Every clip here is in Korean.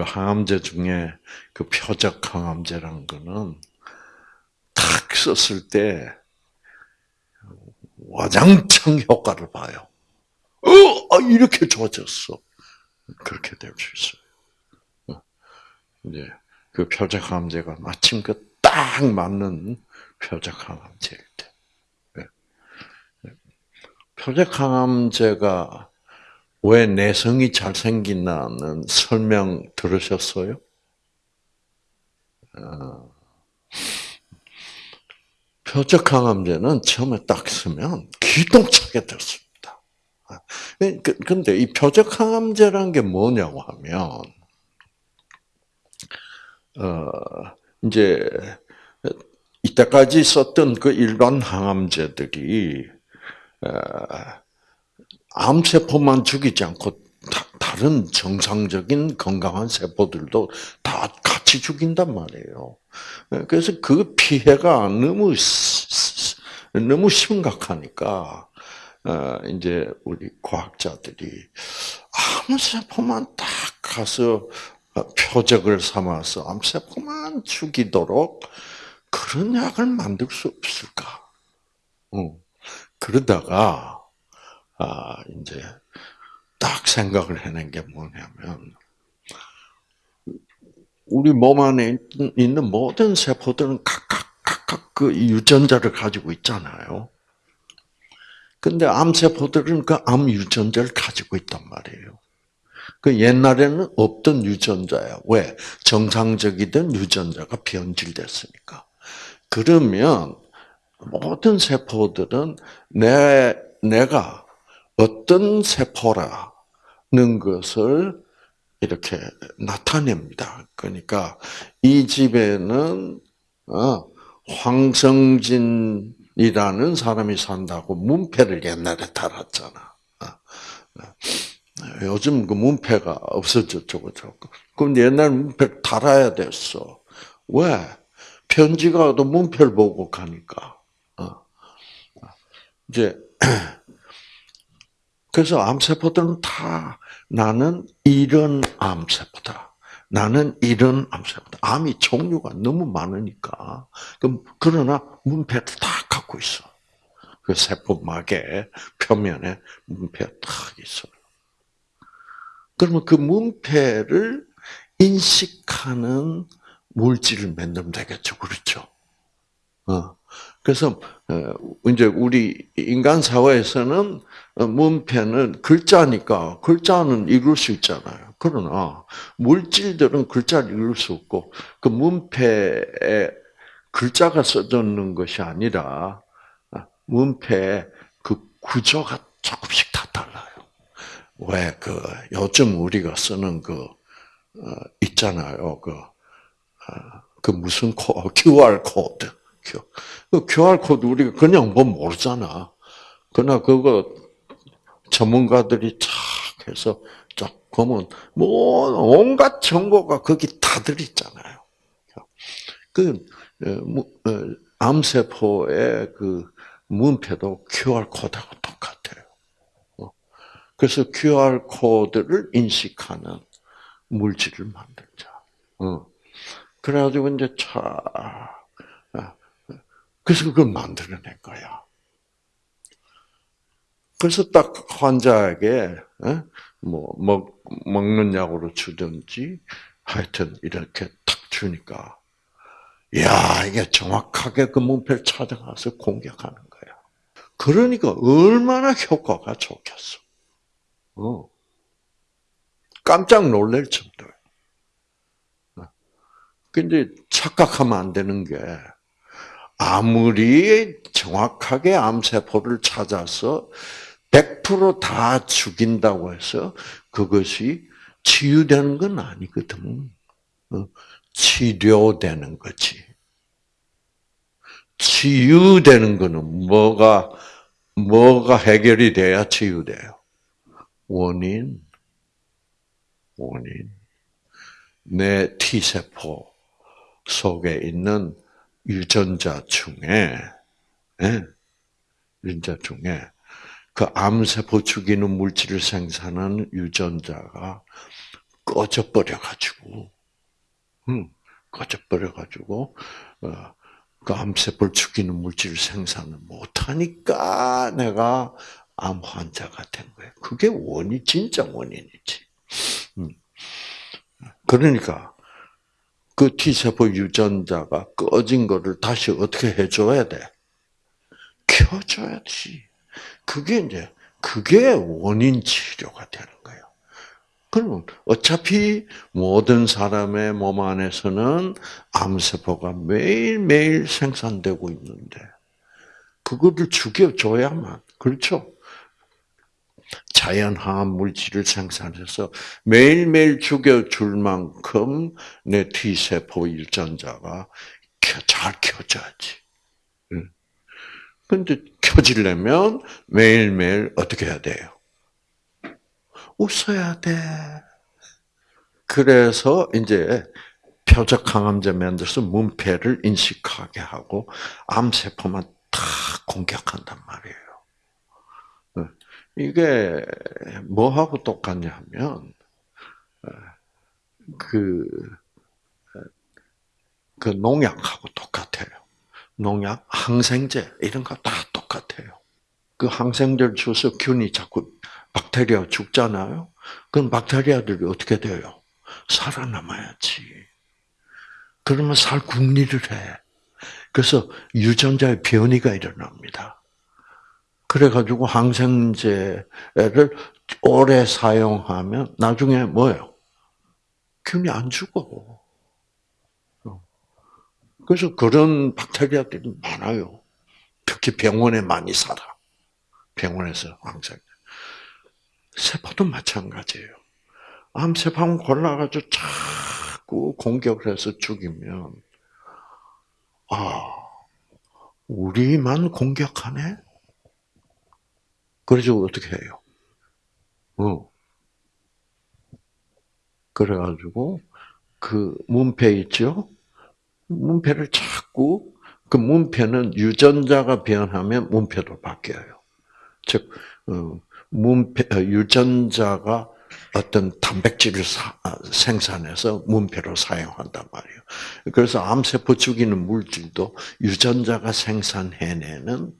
그 항암제 중에 그 표적 항암제라는 거는 탁 썼을 때 와장창 효과를 봐요. 어, 아, 이렇게 좋아졌어. 그렇게 될 수 있어요. 어, 이제 그 표적 항암제가 마침 그 딱 맞는 표적 항암제일 때. 네. 네. 표적 항암제가 왜 내성이 잘생긴다는 설명 들으셨어요? 어, 표적 항암제는 처음에 딱 쓰면 기똥차게 됐습니다. 근데 이 표적 항암제라는 게 뭐냐고 하면, 어, 이제, 이때까지 썼던 그 일반 항암제들이, 어, 암세포만 죽이지 않고 다, 른 정상적인 건강한 세포들도 다 같이 죽인단 말이에요. 그래서 그 피해가 너무 너무 심각하니까 어, 이제 우리 과학자들이 암세포만 딱 가서 표적을 삼아서 암세포만 죽이도록 그런 약을 만들 수 없을까? 그러다가 아, 이제 딱 생각을 해낸 게 뭐냐면 우리 몸 안에 있는 모든 세포들은 각각 각각 그 유전자를 가지고 있잖아요. 근데 암세포들은 그 암 유전자를 가지고 있단 말이에요. 그 옛날에는 없던 유전자야. 왜? 정상적이던 유전자가 변질됐으니까. 그러면 모든 세포들은 내, 내가 어떤 세포라는 것을 이렇게 나타냅니다. 그러니까 이 집에는 어, 황성진이라는 사람이 산다고 문패를 옛날에 달았잖아. 어, 어. 요즘 그 문패가 없어졌죠, 그죠? 그럼 옛날 문패 달아야 됐어. 왜? 편지가 또 문패를 보고 가니까. 이제 그래서 암세포들은 다 나는 이런 암세포다. 나는 이런 암세포다. 암이 종류가 너무 많으니까. 그러나 문패를 다 갖고 있어. 그 세포막의 표면에 문패가 딱 있어요. 그러면 그 문패를 인식하는 물질을 만들면 되겠죠. 그렇죠? 어. 그래서 어, 이제 우리 인간 사회에서는 문패는 글자니까 글자는 읽을 수 있잖아요. 그러나 물질들은 글자를 읽을 수 없고 그 문패에 글자가 써져 있는 것이 아니라 문패의 그 구조가 조금씩 다 달라요. 왜 그 요즘 우리가 쓰는 그 어, 있잖아요. 그, 어, 그 무슨 코, QR 코드. 그 QR 코드 우리가 그냥 뭐 모르잖아. 그러나 그거 전문가들이 착 해서 쫙 보면 뭐 온갖 정보가 거기 다 들있잖아요. 그 어, 어, 암세포의 그 문패도 QR 코드하고 똑같아요. 어. 그래서 QR 코드를 인식하는 물질을 만들자. 그래가지고 이제 차 그래서 그걸 만들어낸 거야. 그래서 딱 환자에게 어? 뭐 먹, 먹는 약으로 주든지 하여튼 이렇게 탁 주니까 야 이게 정확하게 그 문패를 찾아가서 공격하는 거야. 그러니까 얼마나 효과가 좋겠어. 어. 깜짝 놀랄 정도야. 어. 근데 착각하면 안 되는 게 아무리 정확하게 암세포를 찾아서 100%다 죽인다고 해서 그것이 치유되는 건 아니거든. 어, 치료되는 거지. 치유되는 거는 뭐가 뭐가 해결이 돼야 치유돼요. 원인, 원인. 내 T세포 속에 있는 유전자 중에, 예, 유전자 중에 그 암세포 죽이는 물질을 생산하는 유전자가 꺼져버려가지고, 응, 꺼져버려가지고, 어, 그 암세포를 죽이는 물질 생산을 못하니까 내가 암 환자가 된 거예요. 그게 원인, 진짜 원인이지. 음. 그러니까, 그 T세포 유전자가 꺼진 거를 다시 어떻게 해줘야 돼? 켜줘야지. 그게 이제, 그게 원인 치료가 되는 거예요. 그러면 어차피 모든 사람의 몸 안에서는 암세포가 매일매일 생산되고 있는데, 그거를 죽여줘야만, 그렇죠? 자연화학 물질을 생산해서 매일매일 죽여줄 만큼 내 T세포 유전자가 잘 켜져야지. 근데 켜지려면 매일매일 어떻게 해야 돼요? 웃어야 돼. 그래서 이제 표적 항암제 만들어서 문패를 인식하게 하고 암세포만 다 공격한단 말이에요. 이게 뭐하고 똑같냐면 그, 그 농약하고 똑같아요. 농약, 항생제 이런 거 다 똑같아요. 그 항생제를 줘서 균이 자꾸 박테리아 죽잖아요. 그럼 박테리아들이 어떻게 돼요? 살아남아야지. 그러면 살 궁리를 해. 그래서 유전자의 변이가 일어납니다. 그래가지고 항생제를 오래 사용하면 나중에 뭐예요? 균이 안 죽어. 그래서 그런 박테리아들이 많아요. 특히 병원에 많이 살아. 병원에서 항생. 세포도 마찬가지예요. 암세포는 골라가지고 자꾸 공격을 해서 죽이면, 아, 우리만 공격하네? 그래서 어떻게 해요? 어. 그래가지고, 그 문패 있죠? 문패를 자꾸, 그 문패는 유전자가 변하면 문패도 바뀌어요. 즉, 어, 문패, 어, 유전자가 어떤 단백질을 사, 아, 생산해서 문패로 사용한단 말이에요. 그래서 암세포 죽이는 물질도 유전자가 생산해내는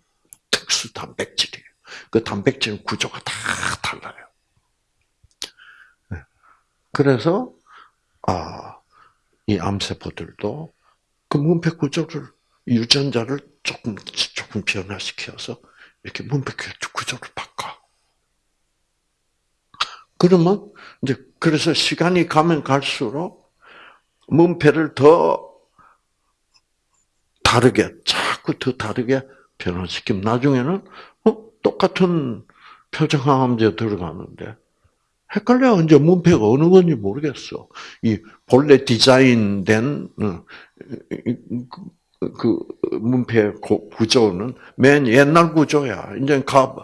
특수 단백질이에요. 그 단백질 구조가 다 달라요. 네. 그래서 아, 이 암세포들도 그 문패 구조를 유전자를 조금 조금 변화시켜서 이렇게 문패 구조를 바꿔. 그러면 이제 그래서 시간이 가면 갈수록 문패를 더 다르게 자꾸 더 다르게 변화시키면 나중에는 어 똑같은 표정항암제 들어가는데 헷갈려 이제 문패가 어느 건지 모르겠어. 이 본래 디자인된 어, 그 문패 구조는 맨 옛날 구조야. 이제 가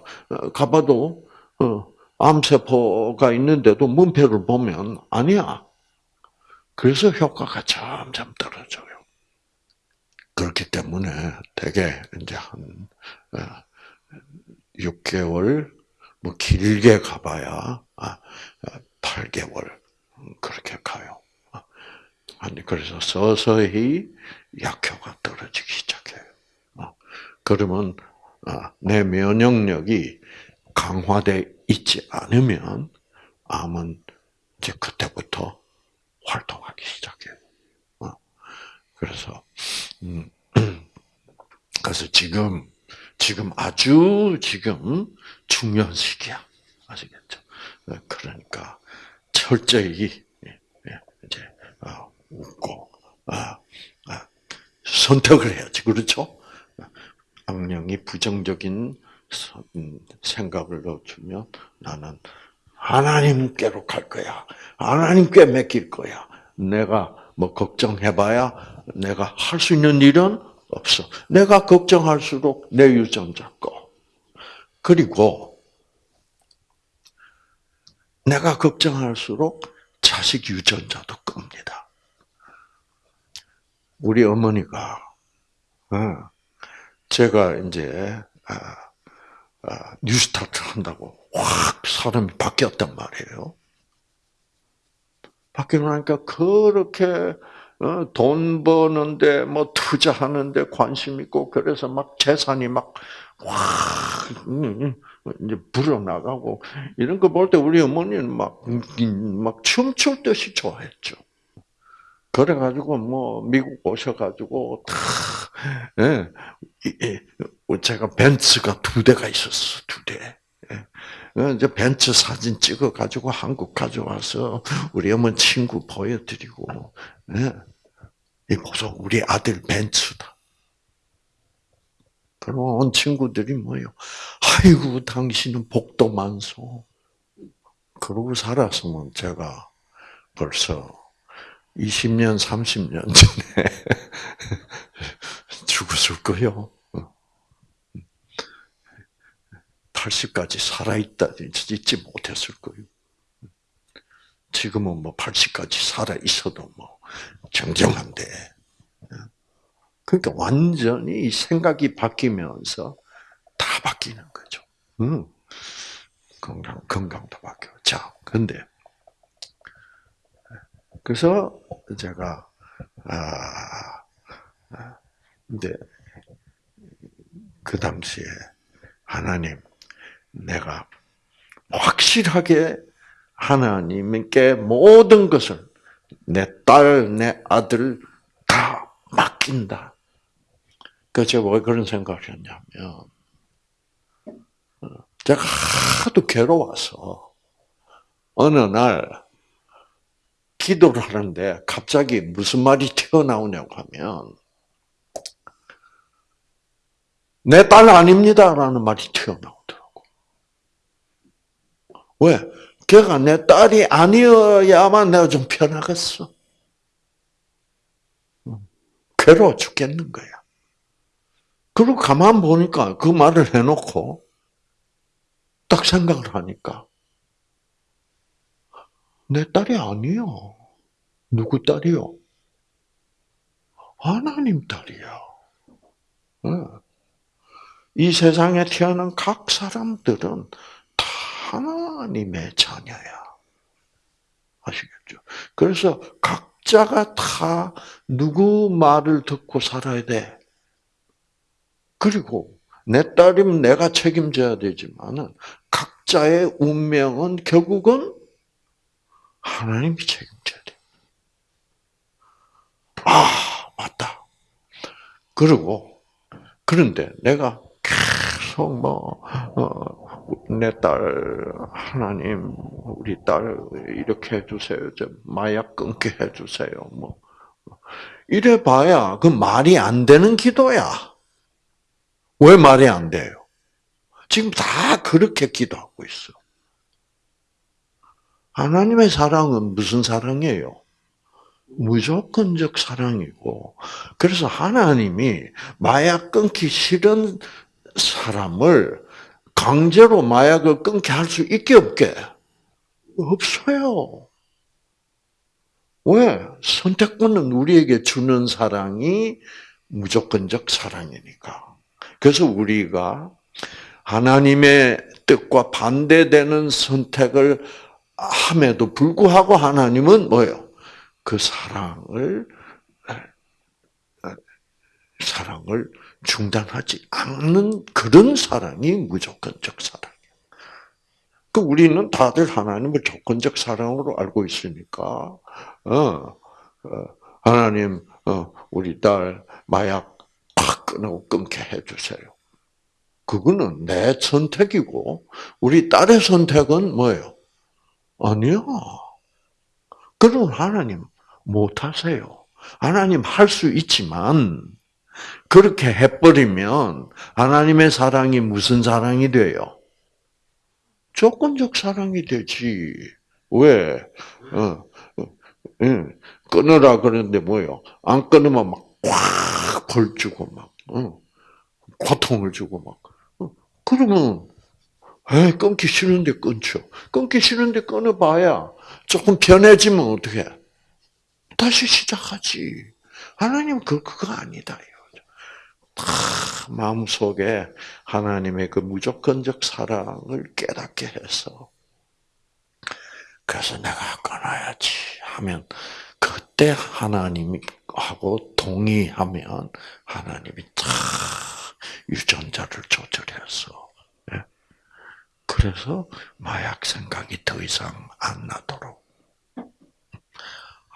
가봐도 어, 암세포가 있는데도 문패를 보면 아니야. 그래서 효과가 점점 떨어져요. 그렇기 때문에 대개 이제 한 6개월, 어, 뭐 길게 가봐야 8개월 아, 그렇게 가요. 아니 그래서 서서히 약효가 떨어지기 시작해요. 어, 그러면 아, 내 면역력이 강화돼 있지 않으면 암은 이제 그때부터 활동하기 시작해요. 어, 그래서 음, 그래서 지금 지금 아주 지금 중요한 시기야. 아시겠죠? 어, 그러니까 철저히 어, 웃고 선택을 해야지, 그렇죠? 악령이 부정적인 음, 생각을 넣어주면 나는 하나님께로 갈 거야. 하나님께 맡길 거야. 내가 뭐 걱정해봐야 내가 할 수 있는 일은 없어. 내가 걱정할수록 내 유전자 거. 그리고 내가 걱정할수록 자식 유전자도 끕니다. 우리 어머니가 어, 제가 이제 아, 아, 뉴스타트 한다고 확 사람이 바뀌었단 말이에요. 바뀌고 나니까 그렇게 어, 돈 버는데 뭐 투자하는데 관심 있고 그래서 막 재산이 막 와, 음, 음, 이제 불어나가고 이런 거 볼 때 우리 어머니는 막, 막 춤출 듯이 좋아했죠. 그래가지고 뭐 미국 오셔가지고 다 예, 제가 벤츠가 두 대가 있었어 두 대. 예. 어, 이제 벤츠 사진 찍어 가지고 한국 가져와서 우리 어머니 친구 보여드리고, 예. 이 보소 우리 아들 벤츠다. 그런 친구들이 뭐요? 아이고 당신은 복도 많소. 그러고 살았으면 제가 벌써 20년, 30년 전에 죽었을 거요. 80까지 살아있다, 있지 못했을 거예요. 지금은 뭐 80까지 살아있어도 뭐, 정정한데. 그러니까 완전히 생각이 바뀌면서 다 바뀌는 거죠. 음. 건강, 건강도 바뀌어. 자, 근데, 그래서 제가, 아, 근데, 그 당시에 하나님, 내가 확실하게 하나님께 모든 것을 내 딸, 내 아들 다 맡긴다. 그 제가 왜 그런 생각을 했냐면 어, 제가 하도 괴로워서 어느 날 기도를 하는데 갑자기 무슨 말이 튀어나오냐고 하면 내 딸 아닙니다라는 말이 튀어나오더라고. 왜? 걔가 내 딸이 아니어야만 내가 좀 편하겠어. 괴로워 죽겠는 거야. 그리고 가만 보니까 그 말을 해놓고 딱 생각을 하니까 내 딸이 아니요. 누구 딸이요? 하나님 딸이야. 이 세상에 태어난 각 사람들은 하나님의 자녀야. 아시겠죠? 그래서 각자가 다 누구 말을 듣고 살아야 돼. 그리고 내 딸이면 내가 책임져야 되지만은 각자의 운명은 결국은 하나님이 책임져야 돼. 아, 맞다. 그리고 그런데 내가 계속 뭐 어, 내딸 하나님 우리 딸 이렇게 해주세요. 좀 마약 끊게 해주세요. 뭐 이래 봐야 그 말이 안 되는 기도야. 왜 말이 안 돼요? 지금 다 그렇게 기도하고 있어. 하나님의 사랑은 무슨 사랑이에요? 무조건적 사랑이고, 그래서 하나님이 마약 끊기 싫은 사람을 강제로 마약을 끊게 할 수 있게 없게? 없어요. 왜? 선택권은 우리에게 주는 사랑이 무조건적 사랑이니까. 그래서 우리가 하나님의 뜻과 반대되는 선택을 함에도 불구하고 하나님은 뭐예요? 그 사랑을 사랑을 중단하지 않는 그런 사랑이 무조건적 사랑이에요. 그 우리는 다들 하나님을 조건적 사랑으로 알고 있으니까, 어, 어 하나님, 어, 우리 딸 마약 팍 끊고 끊게 해주세요. 그거는 내 선택이고, 우리 딸의 선택은 뭐예요? 아니요. 그럼 하나님 못하세요. 하나님 할 수 있지만, 그렇게 해버리면 하나님의 사랑이 무슨 사랑이 돼요? 조건적 사랑이 되지. 왜? 어, 어, 예. 끊으라 그러는데 뭐요? 안 끊으면 막 꽉 벌주고 막 어, 고통을 주고 막. 어, 그러면 에이, 끊기 싫은데 끊죠. 끊기 싫은데 끊어봐야 조금 편해지면 어떻게? 다시 시작하지. 하나님 그 그거 아니다. 다 마음속에 하나님의 그 무조건적 사랑을 깨닫게 해서 그래서 내가 끊어야지 하면 그때 하나님이 하고 동의하면 하나님이 다 유전자를 조절해서 예. 그래서 마약 생각이 더 이상 안 나도록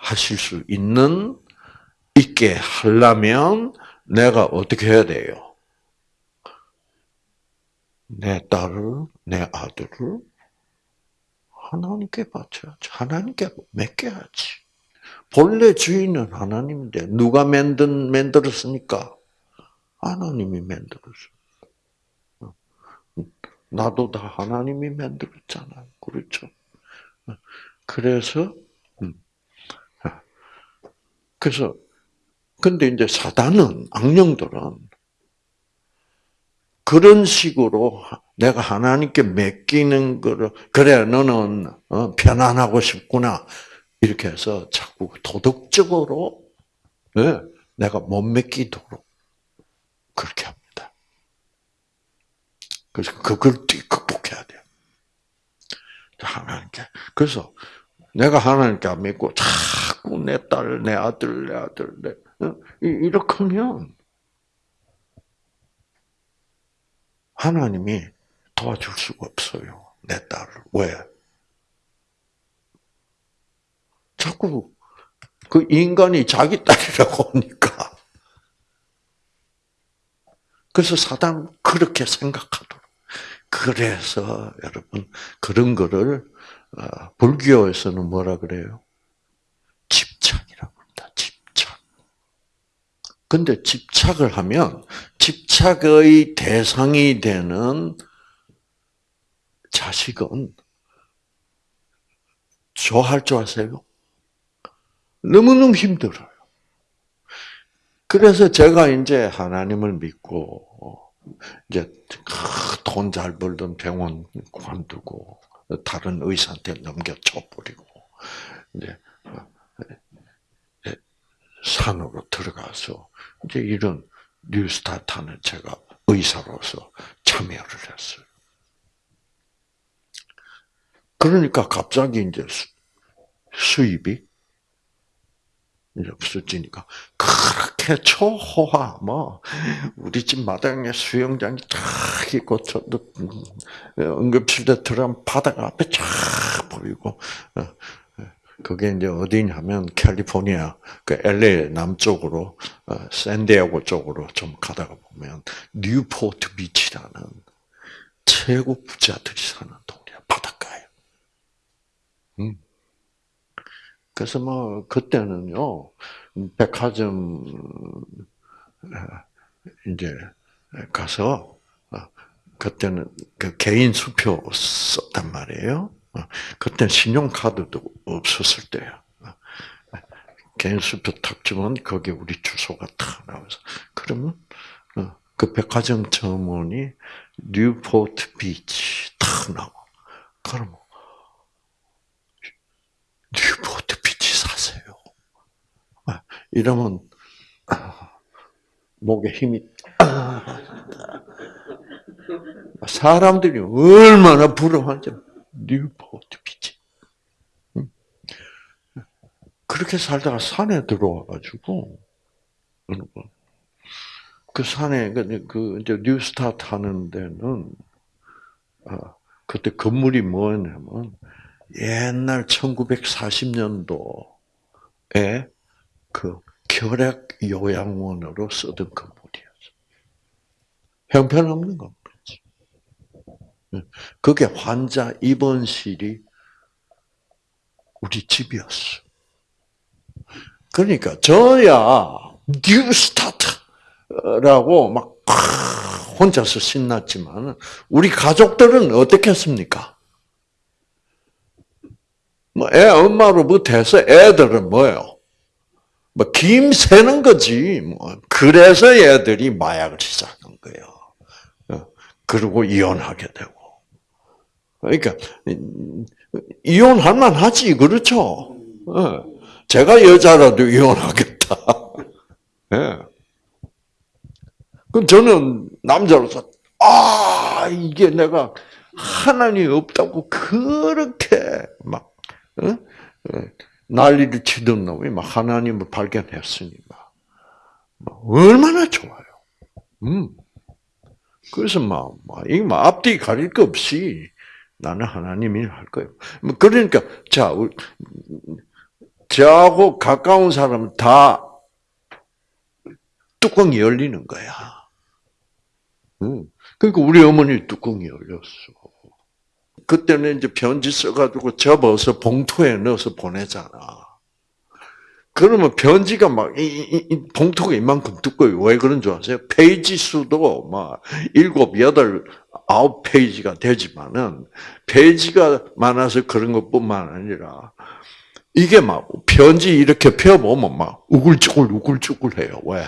하실 수 있는 있게 하려면 내가 어떻게 해야 돼요? 내 딸을, 내 아들을 하나님께 바쳐야지. 하나님께 맡겨야지. 본래 주인은 하나님인데 누가 만든 만들었으니까 하나님이 만들었어. 나도 다 하나님이 만들었잖아요. 그렇죠? 그래서 음. 그래서 근데 이제 사단은 악령들은 그런 식으로 내가 하나님께 맡기는 거를 그래 너는 어, 편안하고 싶구나 이렇게 해서 자꾸 도덕적으로 네, 내가 못 맡기도록 그렇게 합니다. 그래서 그걸 극복해야 돼요. 하나님께 그래서 내가 하나님께 안 믿고 자꾸 내 딸, 내 아들, 내 아들, 내 어, 이렇게 하면 하나님이 도와줄 수가 없어요. 내 딸을. 왜? 자꾸 그 인간이 자기 딸이라고 하니까. 그래서 사단 그렇게 생각하도록. 그래서 여러분 그런 거를 어, 불교에서는 뭐라 그래요? 집착이라고 합니다. 집착. 근데 집착을 하면 집착의 대상이 되는 자식은 좋아할 줄 아세요? 너무너무 힘들어요. 그래서 제가 이제 하나님을 믿고 이제 돈 잘 벌던 병원 관두고 다른 의사한테 넘겨줘버리고 이제 산으로 들어가서 이제 이런 뉴스타트는 제가 의사로서 참여를 했어요. 그러니까 갑자기 이제 수입이 이제 없어지니까 그렇게 초호화 뭐 우리 집 마당에 수영장이 쫙 있고 저도 응급실에 들어가면 바다가 앞에 쫙 보이고 어, 그게 이제 어디냐면 캘리포니아 그 LA 남쪽으로 어, 샌디에고 쪽으로 좀 가다가 보면 뉴포트 비치라는 최고 부자들이 사는 동네 바닷가에. 음. 그래서 뭐 그때는요 백화점 이제 가서 어, 그때는 그 개인 수표 썼단 말이에요. 어, 그때 신용카드도 없었을 때야. 개인 수표 탁 주면 거기 우리 주소가 탁 나와서 그러면 어, 그 백화점 점원이 뉴포트 비치 탁 나와. 그러면 뉴포트 비치 사세요. 아, 이러면 목에 힘이 사람들이 얼마나 부러워하는지 뉴포트 비치. 그렇게 살다가 산에 들어와가지고. 그 산에, 그, 그 이제 뉴스타트 하는 데는, 아, 그때 건물이 뭐였냐면, 옛날 1940년도에 그 결핵 요양원으로 쓰던 건물이었어. 형편없는 건. 그게 환자 입원실이 우리 집이었어. 그러니까 저야 뉴스타트라고 막 혼자서 신났지만 우리 가족들은 어떻겠습니까? 뭐 애 엄마로부터 해서 애들은 뭐예요? 뭐 김새는 거지. 뭐 그래서 애들이 마약을 시작한 거예요. 어, 그리고 이혼하게 되고. 그러니까 이혼할 만하지 그렇죠. 예. 제가 여자라도 이혼하겠다. 예. 그럼 저는 남자로서 아 이게 내가 하나님 없다고 그렇게 막 어? 난리를 치던 놈이 막 하나님을 발견했으니 막, 막 얼마나 좋아요. 음. 그래서 막, 막, 막 앞뒤 가릴 거 없이 나는 하나님이 할 거예요. 뭐 그러니까, 자, 저하고 가까운 사람은 다 뚜껑이 열리는 거야. 음. 그러니까 우리 어머니 뚜껑이 열렸어. 그때는 이제 편지 써가지고 접어서 봉투에 넣어서 보내잖아. 그러면 편지가 막, 이, 이, 이 봉투가 이만큼 두꺼워요. 왜 그런 줄 아세요? 페이지 수도 막, 일곱, 여덟, 아홉 페이지가 되지만은, 페이지가 많아서 그런 것 뿐만 아니라, 이게 막, 편지 이렇게 펴보면 막, 우글쭈글, 우글쭈글 해요. 왜?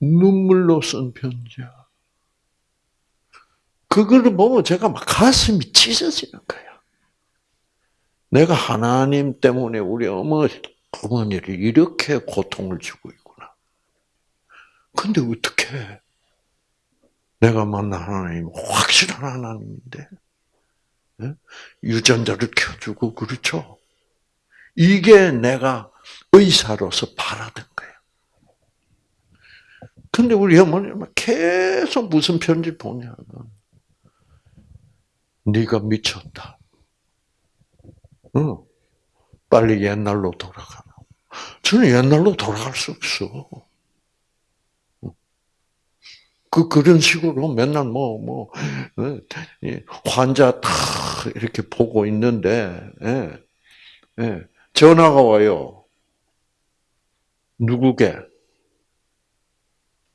눈물로 쓴 편지야. 그거를 보면 제가 막 가슴이 찢어지는 거예요. 내가 하나님 때문에 우리 어머니, 어머니를 이렇게 고통을 주고 있구나. 근데 어떻게 내가 만난 하나님 확실한 하나님인데 예? 유전자를 켜주고 그렇죠. 이게 내가 의사로서 바라던 거예요. 근데 우리 어머니는 계속 무슨 편지 보냐면 네가 미쳤다. 응. 빨리 옛날로 돌아가라. 저는 옛날로 돌아갈 수 없어. 그, 그런 식으로 맨날 뭐, 뭐, 환자 다 이렇게 보고 있는데, 예, 예, 전화가 와요. 누구게?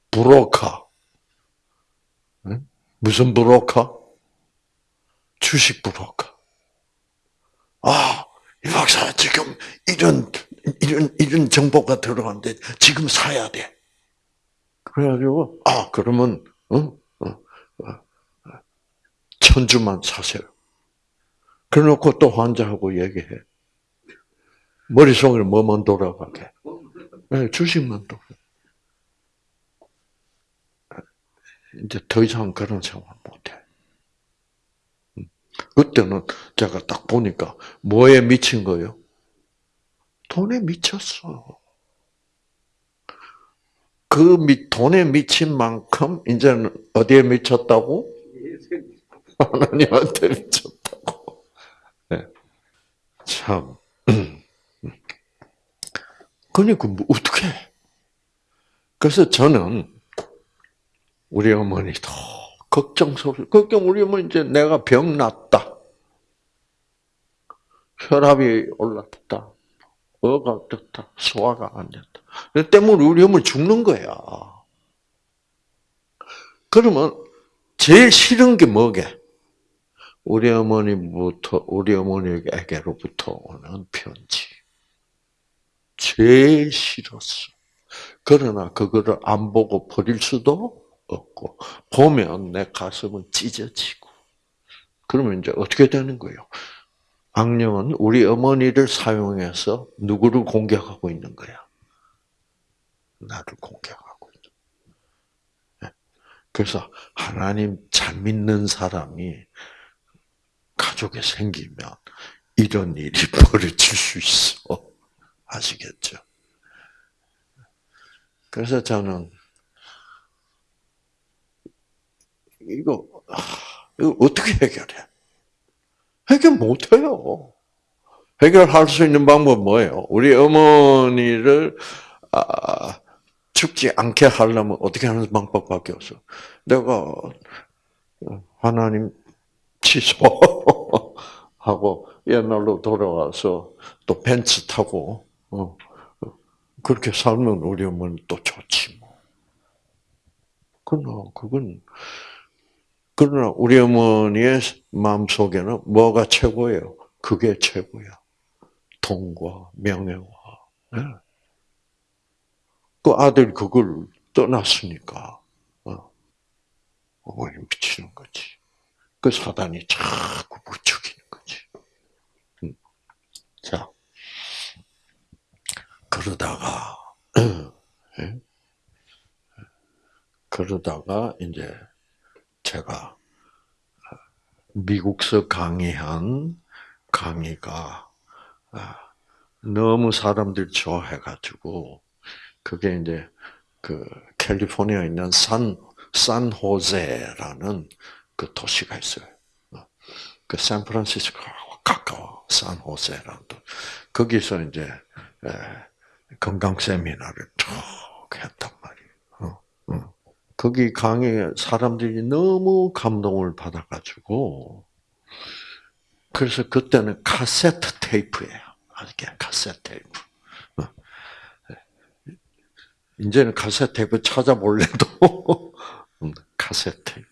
브로커. 무슨 브로커? 주식 브로커. 아, 이 박사 지금 이런 이런 이런 정보가 들어왔는데 지금 사야 돼. 그래가지고 아 그러면 어? 어, 어, 천주만 사세요. 그래놓고 또 환자하고 얘기해. 머릿속에 뭐만 돌아가게. 네, 주식만 돌아. 이제 더 이상 그런 생활 못해. 그때는 제가 딱 보니까 뭐에 미친 거예요? 돈에 미쳤어. 그 돈에 미친 만큼 이제는 어디에 미쳤다고? 하나님한테 미쳤다고. 네. 참. 그러니까 뭐 어떻게? 그래서 저는 우리 어머니도 걱정스러워. 걱정 우리 뭐 이제 내가 병 났다. 혈압이 올랐다. 어가 떴다. 소화가 안 됐다. 그 때문에 우리 어머니 죽는 거야. 그러면 제일 싫은 게 뭐게? 우리 어머니부터 우리 어머니에게로부터 오는 편지. 제일 싫었어. 그러나 그거를 안 보고 버릴 수도 없고 보면 내 가슴은 찢어지고 그러면 이제 어떻게 되는 거예요? 악령은 우리 어머니를 사용해서 누구를 공격하고 있는 거야? 나를 공격하고 있는. 네. 그래서 하나님 잘 믿는 사람이 가족에 생기면 이런 일이 벌어질 수 있어. 아시겠죠? 그래서 저는 이거, 이거 어떻게 해결해? 해결 못해요. 해결할 수 있는 방법은 뭐예요? 우리 어머니를 아, 죽지 않게 하려면 어떻게 하는 방법밖에 없어. 내가 하나님 취소하고 옛날로 돌아와서 또 벤츠 타고 어, 그렇게 살면 우리 어머니 또 좋지 뭐. 그러나 그건 그러나 우리 어머니의 마음 속에는 뭐가 최고예요? 그게 최고야. 돈과 명예와. 네. 그 아들이 그걸 떠났으니까 어. 어머니 미치는 거지. 그 사단이 자꾸 부추기는 거지. 음. 자, 그러다가 네? 그러다가 이제 제가 미국서 강의한 강의가 아, 너무 사람들 좋아해가지고 그게 이제 그 캘리포니아에 있는 산 산호제라는 그 도시가 있어요. 그 샌프란시스코하고 가까워 산호제라는 도. 거기서 이제 건강 세미나를 쭉. 어, 거기 강의 사람들이 너무 감동을 받아가지고 그래서 그때는 카세트 테이프예요. 아직게 카세트 테이프. 어. 이제는 카세트 테이프 찾아볼래도 음, 카세트 테이프.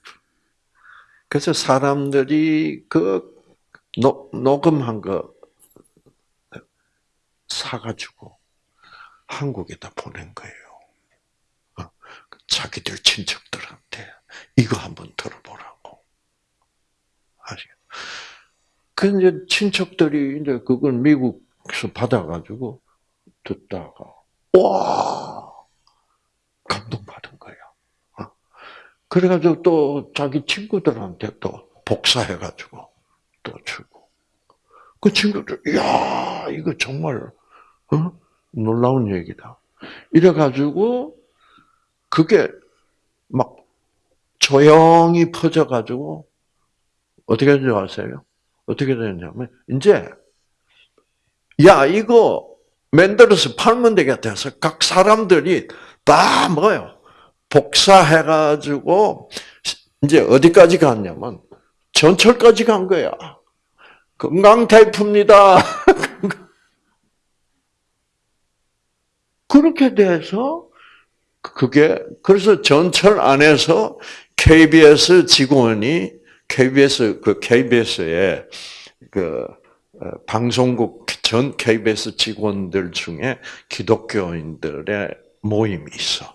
그래서 사람들이 그 노, 녹음한 거 사가지고 한국에다 보낸 거예요. 어. 자기들 친척들한테 이거 한번 들어보라고. 아시겠 그 이제 친척들이 이제 그걸 미국에서 받아가지고 듣다가 와 감동받은 거야. 어? 그래가지고 또 자기 친구들한테 또 복사해가지고 또 주고 그 친구들 야 이거 정말 어? 놀라운 얘기다. 이래가지고 그게 막 조용히 퍼져가지고 어떻게 되는지 아세요? 어떻게 되냐면 이제 야 이거 만들어서 팔면 되겠다 해서 각 사람들이 다 뭐요 복사해가지고 이제 어디까지 갔냐면 전철까지 간 거야. 건강 테이프입니다. 그렇게 돼서 그게 그래서 전철 안에서 KBS 직원이 KBS 그 KBS의 그 어, 방송국 전 KBS 직원들 중에 기독교인들의 모임이 있어.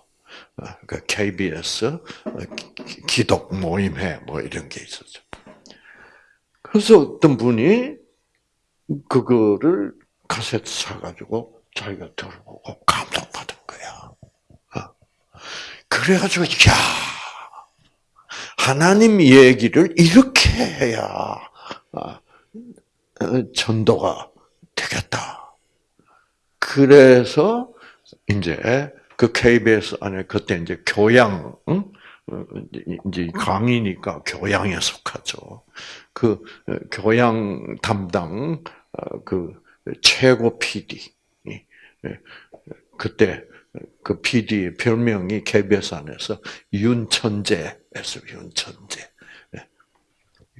어, 그 KBS 어, 기독 모임회 뭐 이런 게 있었죠. 그래서 어떤 분이 그거를 카세트 사가지고 자기가 들어보고 감동받은 거야. 그래가지고 야 하나님 얘기를 이렇게 해야 아, 어, 전도가 되겠다. 그래서 이제 그 KBS 안에 그때 이제 교양 응? 어, 이제 강의니까 교양에 속하죠. 그 어, 교양 담당 그 최고 PD 그때 그 PD의 별명이 안에서 윤천재에서 윤천재. 네.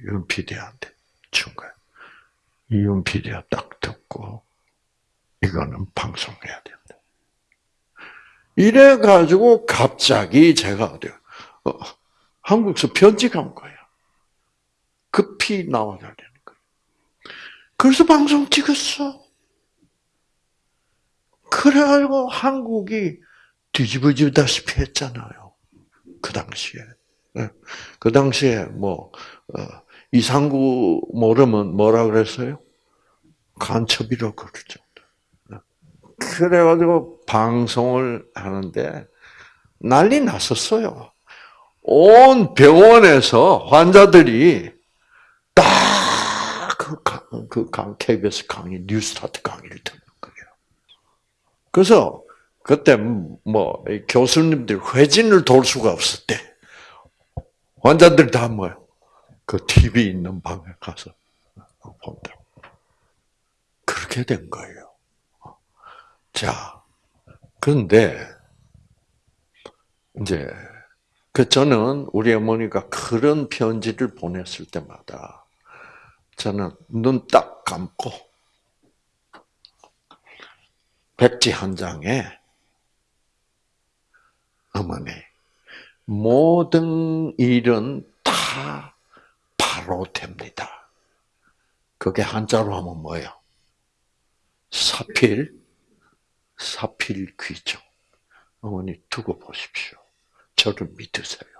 윤 PD한테 준 거예요. 윤 PD가 딱 듣고 이거는 방송해야 된다. 이래 가지고 갑자기 제가 어디 어, 편지 간 거야. 급히 나와야 되는 거야. 그래서 방송 찍었어. 그래가지고 한국이 뒤집어지다시피 했잖아요. 그 당시에. 예. 그 당시에 뭐 어, 이상구 모르면 뭐라 그랬어요? 간첩이라고 그러죠. 예. 그래가지고 방송을 하는데 난리 났었어요. 온 병원에서 환자들이 딱그 그 KBS 강의, 뉴스타트 강의를 듣는 그래서 그때 뭐 교수님들 회진을 돌 수가 없을 때 환자들 다 뭐요? 그 TV 있는 방에 가서 본다. 그렇게 된 거예요. 자, 그런데 이제 그 저는 우리 어머니가 그런 편지를 보냈을 때마다 저는 눈 딱 감고 백지 한 장에 어머니 모든 일은 다 바로 됩니다. 그게 한자로 하면 뭐예요? 사필, 사필 귀정. 어머니 두고 보십시오. 저를 믿으세요.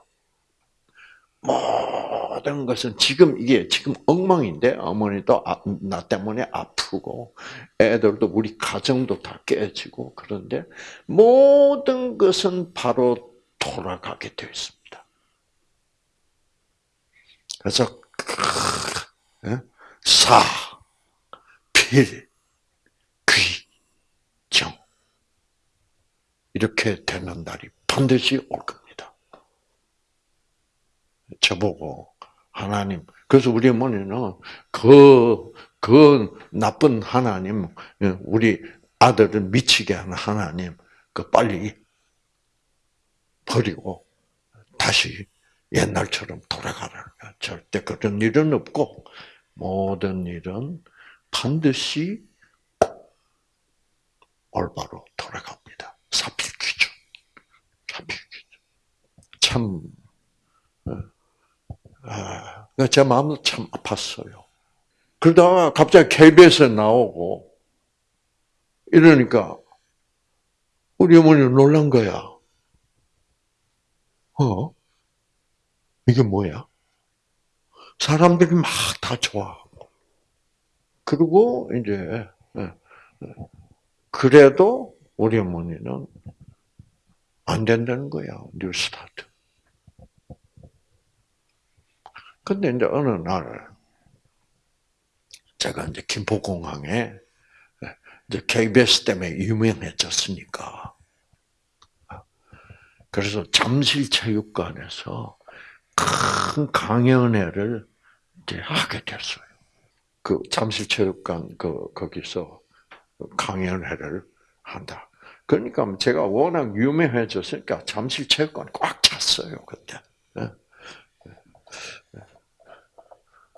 모든 것은 지금 이게 지금 엉망인데 어머니도 아, 나 때문에 아프고 애들도 우리 가정도 다 깨지고 그런데 모든 것은 바로 돌아가게 되어 있습니다. 그래서 사 길, 귀, 정. 이렇게 되는 날이 반드시 올 겁니다. 저보고 하나님, 그래서 우리 어머니는 그, 그 나쁜 하나님, 우리 아들을 미치게 하는 하나님, 그 빨리 버리고 다시 옛날처럼 돌아가라. 절대 그런 일은 없고 모든 일은 반드시 올바로 돌아갑니다. 사필귀죠. 사필귀죠. 참, 아, 제 마음도 참 아팠어요. 그러다가 갑자기 KBS에 나오고 이러니까 우리 어머니 놀란 거야. 어? 이게 뭐야? 사람들이 막 다 좋아하고. 그리고 이제, 예, 예. 그래도 우리 어머니는 안 된다는 거야, 뉴스타트. 근데 이제 어느 날, 제가 이제 김포공항에, 예, 이제 KBS 때문에 유명해졌으니까. 그래서 잠실체육관에서 큰 강연회를 이제 하게 됐어요. 그 잠실체육관 그 거기서 강연회를 한다. 그러니까 제가 워낙 유명해졌으니까 잠실체육관 꽉 찼어요 그때. 예. 예.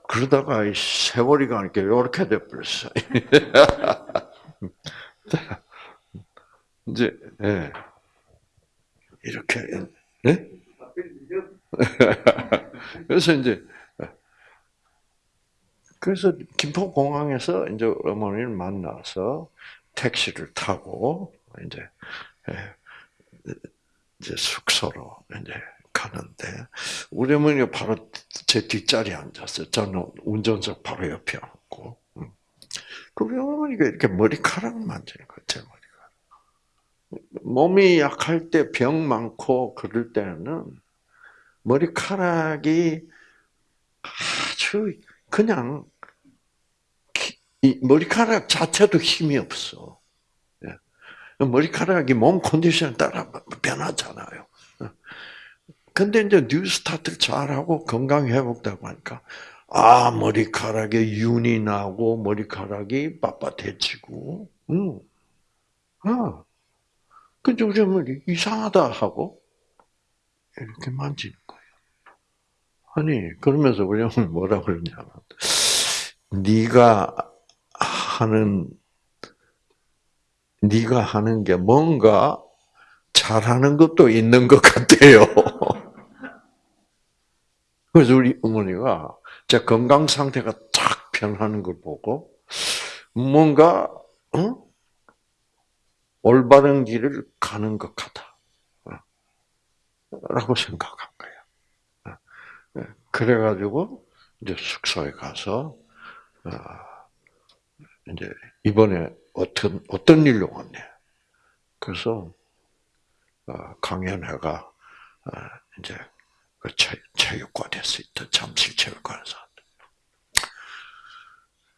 그러다가 세월이 가니까 이렇게 돼버렸어요. 이제 예. 이렇게 예? 그래서 이제 그래서 김포공항에서 이제 어머니를 만나서 택시를 타고 이제 예, 이제 숙소로 이제 가는데 우리 어머니가 바로 제 뒷자리에 앉았어요. 저는 운전석 바로 옆에 앉고. 음. 그 우리 어머니가 이렇게 머리카락을 만지는 거예요. 제 머리카락. 몸이 약할 때 병 많고 그럴 때는 머리카락이 아주 그냥 머리카락 자체도 힘이 없어. 예. 머리카락이 몸 컨디션에 따라 변하잖아요. 근데 이제 뉴스타트를 잘하고 건강 회복되고 하니까 아 머리카락에 윤이 나고 머리카락이 빳빳해지고, 응. 아, 근데 우리 어머니 이상하다 하고 이렇게 만지는 거예요. 아니 그러면서 우리 어머니 뭐라 그러냐면 네가 하는 네가 하는 게 뭔가 잘하는 것도 있는 것 같아요. 그래서 우리 어머니가 제 건강 상태가 탁 변하는 걸 보고 뭔가 어? 올바른 길을 가는 것 같다. 라고 생각한 거야. 그래가지고 이제 숙소에 가서 이제 이번에 어떤 어떤 일로 왔냐. 그래서 강연회가 이제 그 체육관에서 있던 잠실 체육관에서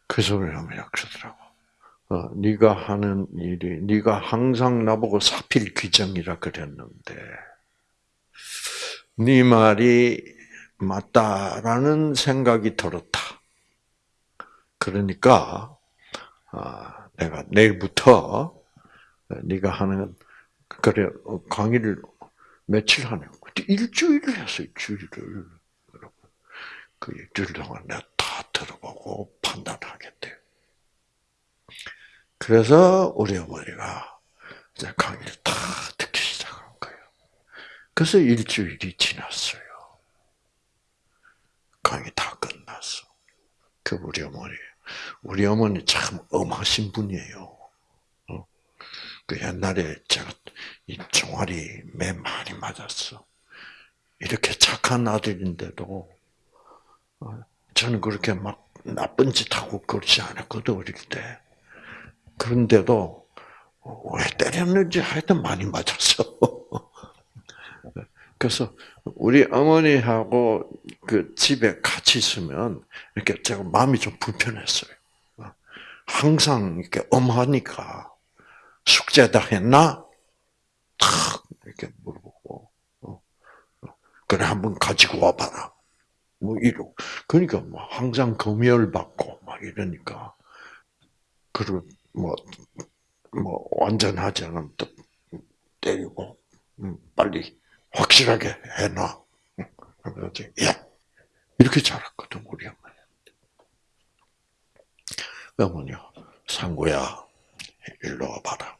그래서 우리 약속더라고. 어, 네가 하는 일이 네가 항상 나보고 사필 규정이라 그랬는데 네 말이 맞다라는 생각이 들었다. 그러니까 아, 내가 내일부터 네가 하는 그래 강의를 며칠 하냐? 일주일을 했어요. 일주일을. 그 일주일 동안 내가 다 들어보고 판단하겠대. 그래서 우리 어머니가 이제 강의를 다 듣기 시작한 거예요. 그래서 일주일이 지났어요. 강의 다 끝났어. 그 우리 어머니. 우리 어머니 참 엄하신 분이에요. 어? 그 옛날에 제가 이 종아리 매 많이 맞았어. 이렇게 착한 아들인데도 어, 저는 그렇게 막 나쁜 짓 하고 그렇지 않았거든 어릴 때. 그런데도 왜 때렸는지 하여튼 많이 맞았어. 그래서 우리 어머니하고 그 집에 같이 있으면 이렇게 제가 마음이 좀 불편했어요. 항상 이렇게 엄하니까 숙제 다 했나? 탁 이렇게 물어보고 어, 어. 그래 한번 가지고 와봐라. 뭐 이러. 그러니까 뭐 항상 검열 받고 막 이러니까 그리고 뭐뭐 뭐 완전하지 않으면 또 때리고 음, 빨리 확실하게 해놔. 그래서 야 이렇게 자랐거든 우리 어머니. 어머니 상구야 일로 와봐라.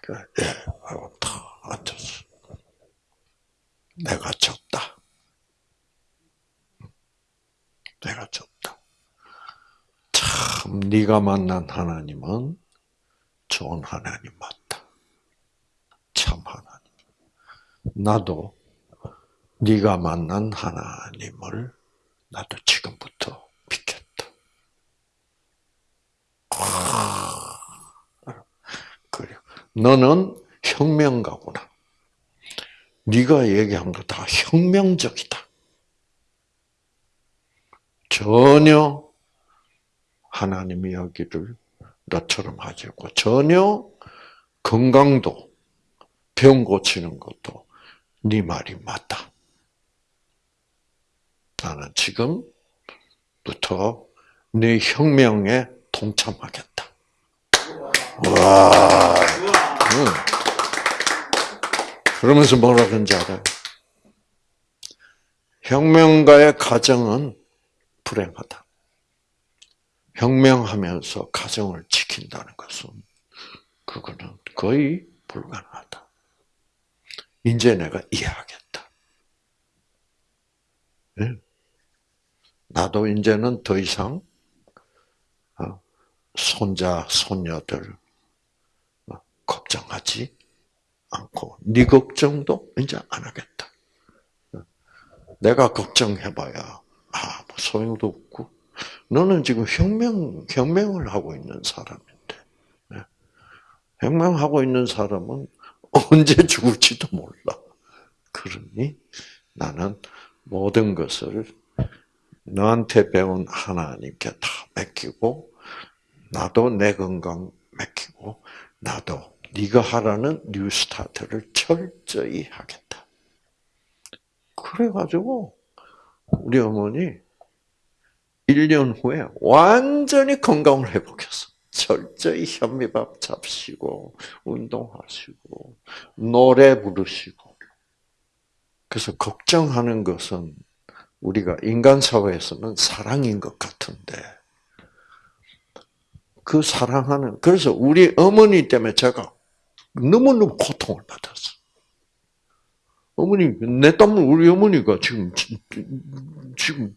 그래, 예, 하고 탁 앉았어. 내가 졌다. 내가 졌다. 참 네가 만난 하나님은 좋은 하나님 맞다. 참 하나님. 나도 네가 만난 하나님을 나도 지금부터 믿겠다. 아, 그래. 너는 혁명가구나. 네가 얘기한 거 다 혁명적이다. 전혀 하나님 이야기를 너처럼 하지 않고 전혀 건강도 병 고치는 것도 네 말이 맞다. 나는 지금부터 네 혁명에 동참하겠다. 와. 응. 그러면서 뭐라 그런지 알아요? 혁명가의 가정은 불행하다. 혁명하면서 가정을 지킨다는 것은 그거는 거의 불가능하다. 이제 내가 이해하겠다. 네? 나도 이제는 더 이상 어, 손자, 손녀들 어, 걱정하지 않고 네 걱정도 이제 안 하겠다. 내가 걱정해봐야 아, 뭐 소용도 없고 너는 지금 혁명 혁명을 하고 있는 사람인데 혁명하고 있는 사람은 언제 죽을지도 몰라. 그러니 나는 모든 것을 너한테 배운 하나님께 다 맡기고 나도 내 건강 맡기고 나도 네가 하라는 뉴스타트를 철저히 하겠다. 그래가지고 우리 어머니 1년 후에 완전히 건강을 회복했어. 철저히 현미밥 잡시고 운동하시고 노래 부르시고 그래서 걱정하는 것은 우리가 인간 사회에서는 사랑인 것 같은데 그 사랑하는 그래서 우리 어머니 때문에 제가 너무너무 고통을 받았어. 어머니 내 땀을 우리 어머니가 지금 지금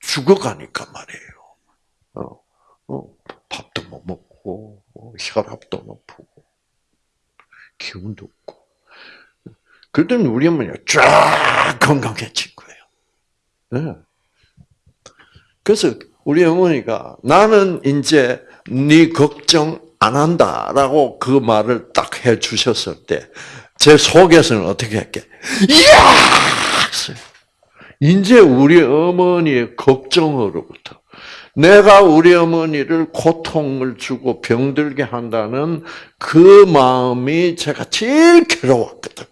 죽어가니까 말이에요. 어, 어, 밥도 못 먹고 뭐 혈압도 높고 기운도 없고 그랬더니 우리 어머니가 쫙 건강해진 거예요. 네. 그래서 우리 어머니가 나는 이제 네 걱정 안 한다라고 그 말을 딱 해주셨을 때 제 속에서는 어떻게 했게? 이야! 이제 우리 어머니의 걱정으로부터 내가 우리 어머니를 고통을 주고 병들게 한다는 그 마음이 제가 제일 괴로웠거든.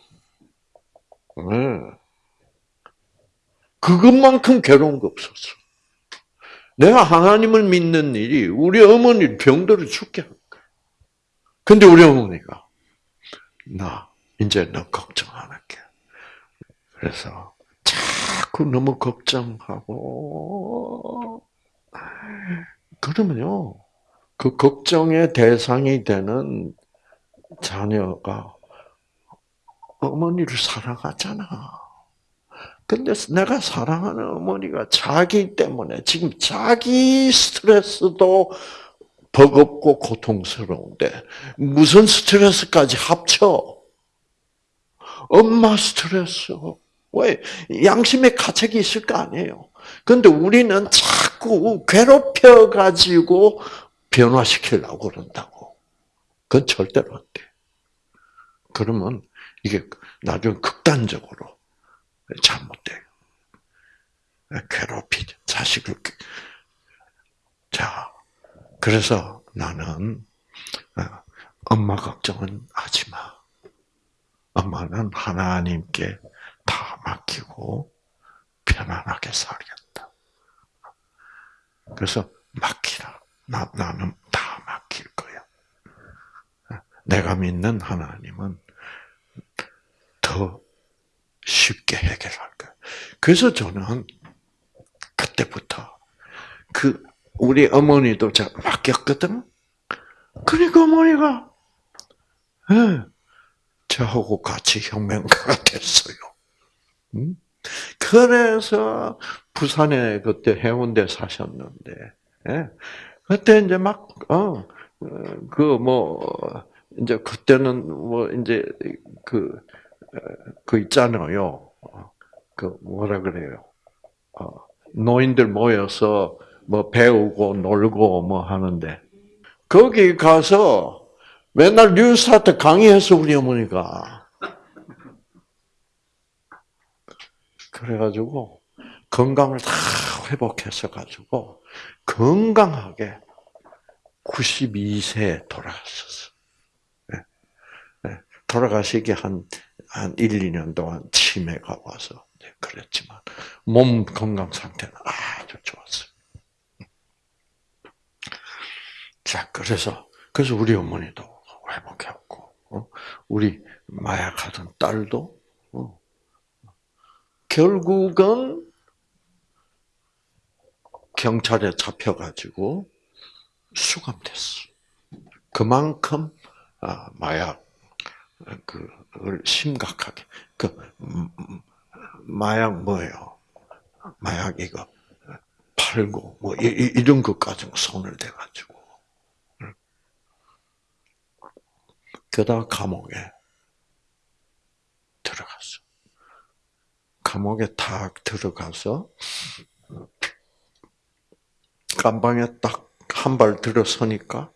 그것만큼 괴로운 거 없었어. 내가 하나님을 믿는 일이 우리 어머니 병들어 죽게 한. 근데 우리 어머니가 나 이제 너 걱정 안 할게. 그래서 자꾸 너무 걱정하고 그러면요 그 걱정의 대상이 되는 자녀가 어머니를 사랑하잖아. 근데 내가 사랑하는 어머니가 자기 때문에 지금 자기 스트레스도 버겁고 고통스러운데 무슨 스트레스까지 합쳐? 엄마 스트레스. 왜? 양심의 가책이 있을 거 아니에요. 근데 우리는 자꾸 괴롭혀가지고 변화시키려고 그런다고. 그건 절대로 안 돼. 그러면 이게 나중에 극단적으로 잘못돼요. 괴롭히죠. 자식을. 자, 그래서 나는 어, 엄마 걱정은 하지 마. 엄마는 하나님께 다 맡기고 편안하게 살겠다. 그래서 맡기라. 나, 나는 다 맡길 거야. 내가 믿는 하나님은 더 쉽게 해결할 거야. 그래서 저는 그때부터 그 우리 어머니도 제가 맡겼거든. 그러니까 어머니가 예, 저하고 같이 혁명가가 됐어요. 음? 그래서 부산에 그때 해운대 사셨는데, 예? 그때 이제 막, 어, 그, 뭐, 이제 그때는 뭐, 이제 그, 그 있잖아요. 그 뭐라 그래요. 어, 노인들 모여서 뭐 배우고 놀고 뭐 하는데, 거기 가서 맨날 뉴스타트 강의해서 우리 어머니가. 그래가지고 건강을 다 회복해서 가지고 건강하게 92세에 돌아가셨어. 네. 네. 돌아가시기 한, 한 1, 2년 동안 치매가 와서 그랬지만 몸 건강 상태는 아주 좋았어요. 자, 그래서 그래서 우리 어머니도 회복했고, 어? 우리 마약하던 딸도 어? 결국은 경찰에 잡혀가지고 수감됐어. 그만큼 아, 마약 그걸 심각하게 그 음, 음, 마약 뭐예요? 마약 이거 팔고 뭐 이, 런 것까지 손을 대가지고 그다 감옥에 들어갔어. 감옥에 탁 들어가서 깜방에 딱 한 발 들어서니까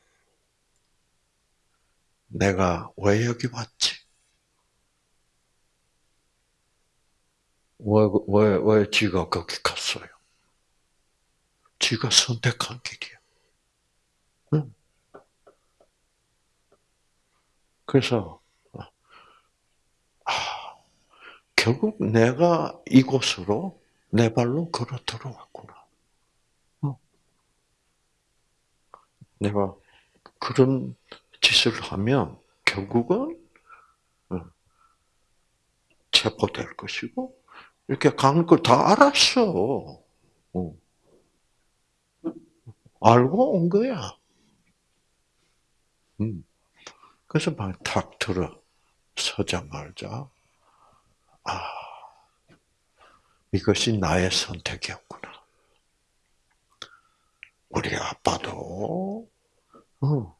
내가 왜 여기 왔지? 왜, 왜, 왜 지가 거기 갔어요? 지가 선택한 길이야. 그래서, 아, 결국 내가 이곳으로 내 발로 걸어 들어왔구나. 어. 내가 그런 짓을 하면 결국은 어, 체포될 것이고 이렇게 가는 걸 다 알았어. 어. 알고 온 거야. 음. 그래서 막탁 들어 서자말자 아 이것이 나의 선택이었구나. 우리 아빠도 어,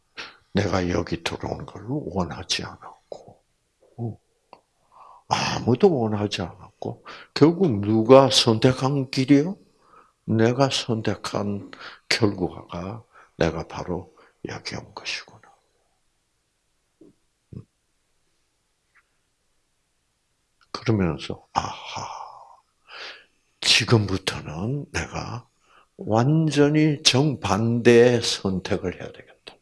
내가 여기 들어온 걸 원하지 않았고 어, 아무도 원하지 않았고 결국 누가 선택한 길이요? 내가 선택한 결과가 내가 바로 여기 온 것이구 나. 그러면서 아하 지금부터는 내가 완전히 정반대의 선택을 해야 되겠다.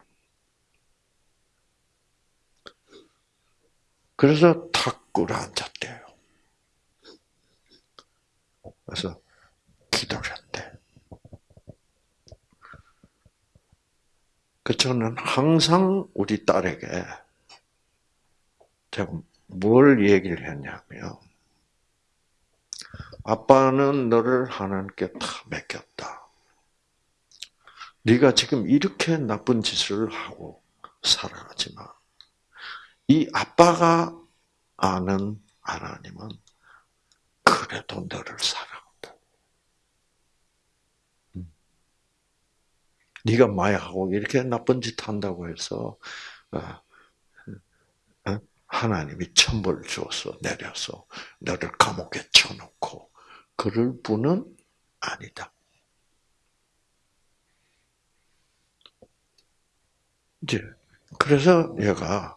그래서 탁 꿇어 앉았대요. 그래서 기도를 했대. 그 저는 항상 우리 딸에게 제가 뭘 얘기를 했냐면 아빠는 너를 하나님께 다 맡겼다. 네가 지금 이렇게 나쁜 짓을 하고 살아가지만 이 아빠가 아는 하나님은 그래도 너를 사랑한다. 음. 네가 마약하고 이렇게 나쁜 짓 한다고 해서 어, 하나님이 천벌 주어서 내려서 너를 감옥에 쳐놓고 그럴 분은 아니다. 이제 그래서 얘가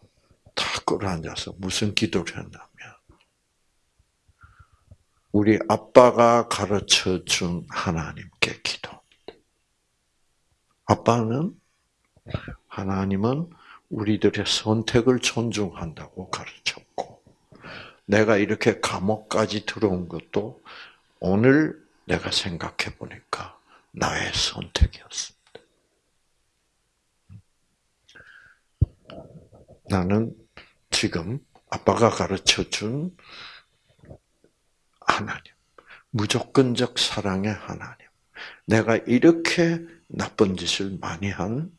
다 끌어앉아서 무슨 기도를 했냐면 우리 아빠가 가르쳐 준 하나님께 기도. 아빠는 하나님은 우리들의 선택을 존중한다고 가르쳤고, 내가 이렇게 감옥까지 들어온 것도 오늘 내가 생각해 보니까 나의 선택이었습니다. 나는 지금 아빠가 가르쳐 준 하나님, 무조건적 사랑의 하나님. 내가 이렇게 나쁜 짓을 많이 한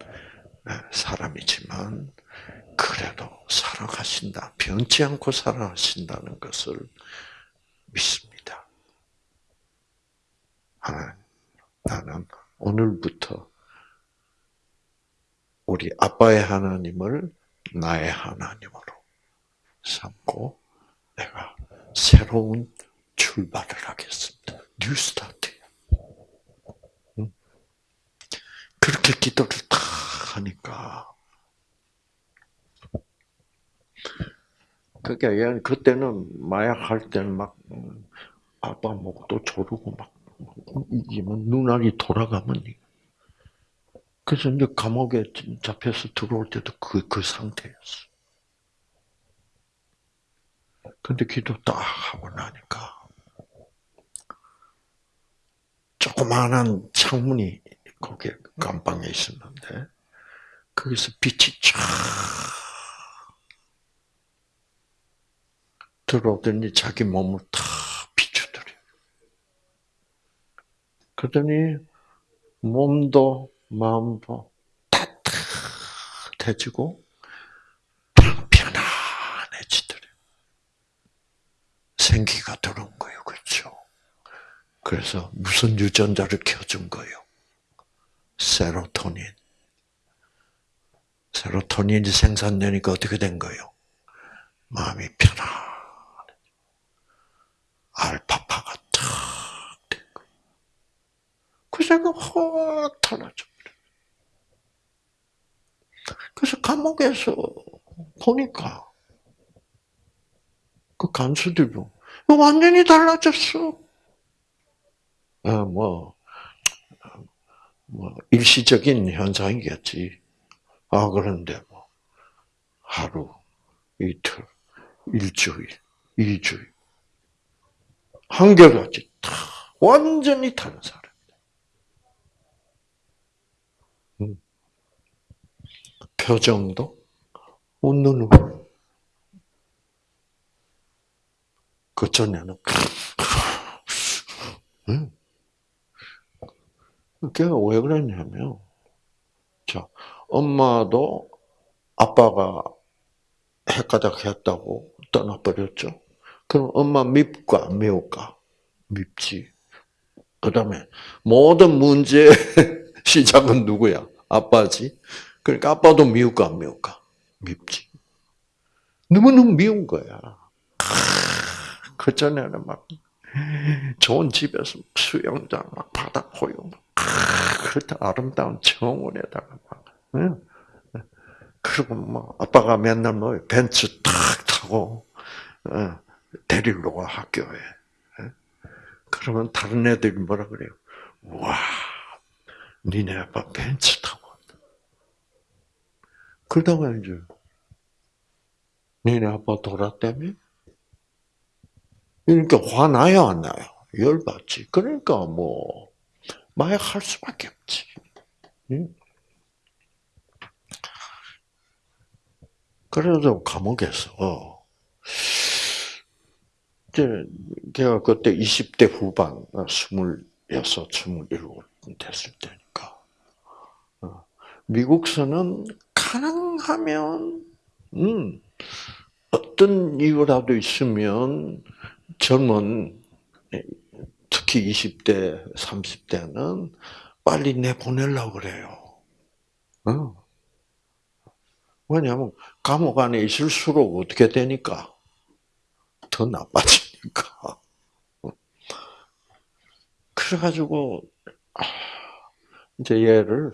사람이지만, 그래도 살아가신다. 변치 않고 살아가신다는 것을 믿습니다. 나는 오늘부터 우리 아빠의 하나님을 나의 하나님으로 삼고 내가 새로운 출발을 하겠습니다. New start. 그렇게 기도를 다 하니까 그게 그때는 마약 할 때는 막 아빠 목도 조르고 막 이기면 눈알이 돌아가면 그래서 이제 감옥에 잡혀서 들어올 때도 그, 그 상태였어. 근데 기도 딱 하고 나니까, 조그마한 창문이 거기 감방에 있었는데, 거기서 빛이 쫙 들어오더니 자기 몸을 다 비추더래. 그러더니 몸도 마음도 따뜻해지고 편안해지더래. 생기가 들어온 거예요. 그렇죠? 그래서 무슨 유전자를 켜준 거예요? 세로토닌. 세로토닌이 생산되니까 어떻게 된 거예요? 마음이 편안해. 알파파가 탁된 거예요. 그 생각 확 달라져. 그래서 감옥에서 보니까 그 간수들도 완전히 달라졌어. 아, 뭐, 뭐 일시적인 현상이겠지. 아 그런데 뭐 하루, 이틀, 일주일, 이주일 한결같이 다 완전히 다른 사람. 표정도 웃는 거. 그 전에는 그게 왜 그랬냐면, 자, 엄마도 아빠가 헷가닥 했다고 떠나버렸죠. 그럼 엄마 밉까, 미울까? 밉지. 그 다음에, 모든 문제의 시작은 누구야? 아빠지. 그러니까 아빠도 미울까 안 미울까? 밉지. 너무너무 미운 거야. 그 전에는 막 좋은 집에서 수영장 막 바다 호용 그렇다 아름다운 정원에다가 막 그리고 뭐 아빠가 맨날 뭐 벤츠 탁 타고 데리러 와 학교에 그러면 다른 애들이 뭐라 그래요? 와, 니네 아빠 벤츠 타고 그러다가 이제 니네 아빠 돌았다며? 그러니까 화나요, 안 나요? 열받지. 그러니까 뭐 마약할 수밖에 없지. 그래서 감옥에서 제가 그때 20대 후반, 26, 27 됐을 때니까 어, 미국서는 가능하면 음, 어떤 이유라도 있으면 젊은 특히 20대, 30대는 빨리 내보내려고 그래요. 어. 왜냐하면 감옥 안에 있을수록 어떻게 되니까 더 나빠지니까. 그래가지고 이제 얘를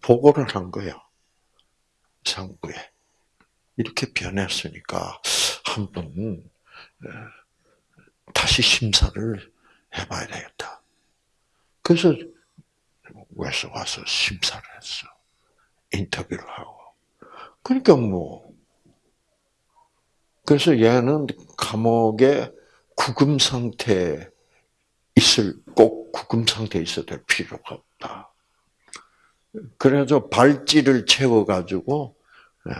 보고를 한 거예요. 상부에. 이렇게 변했으니까 한번 다시 심사를 해봐야 되겠다. 그래서 외서 와서 심사를 했어. 인터뷰를 하고. 그러니까 뭐 그래서 얘는 감옥에 구금 상태 있을 꼭 구금 상태에 있어야 될 필요가 없다. 그래서 발찌를 채워 가지고 예,